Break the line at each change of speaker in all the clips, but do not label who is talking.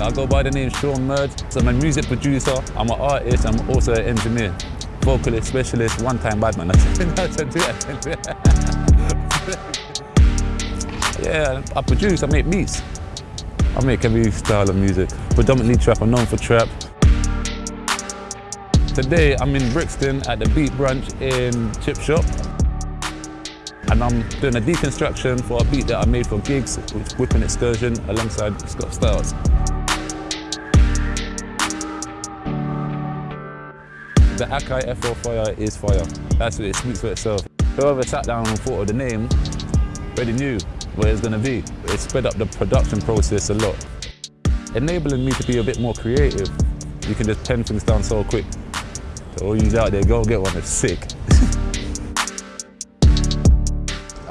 I go by the name Sean Murd. So I'm a music producer, I'm an artist, I'm also an engineer. Vocalist, specialist, one-time badman. yeah, I produce, I make beats. I make every style of music. Predominantly trap, I'm known for trap. Today I'm in Brixton at the Beat Brunch in Chip Shop. And I'm doing a deconstruction for a beat that I made for Giggs, which Whippin Excursion alongside Scott Styles. The Akai FO Fire is fire. That's what it speaks for itself. Whoever sat down and thought of the name already knew what it was going to be. It sped up the production process a lot. Enabling me to be a bit more creative. You can just pen things down so quick. So all you out there, go get one, it's sick.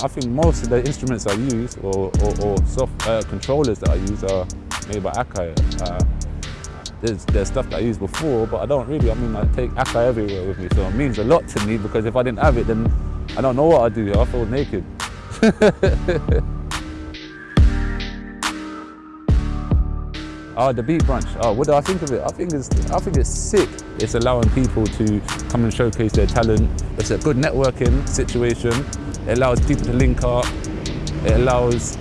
I think most of the instruments I use or, or, or soft uh, controllers that I use are made by Akai. Uh, there's, there's stuff that I used before, but I don't really, I mean, I take Akai everywhere with me, so it means a lot to me because if I didn't have it, then I don't know what I'd do. I feel naked. Oh, the beat brunch. Oh, what do I think of it? I think it's I think it's sick. It's allowing people to come and showcase their talent. It's a good networking situation. It allows people to link up. It allows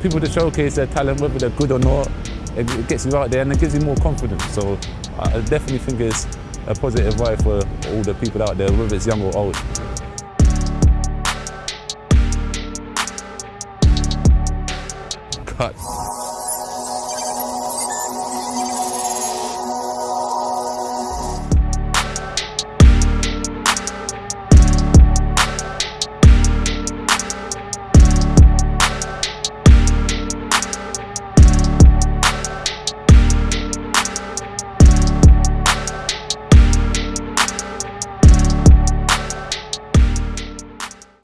people to showcase their talent, whether they're good or not. It gets you out there and it gives you more confidence. So I definitely think it's a positive vibe for all the people out there, whether it's young or old. Cut.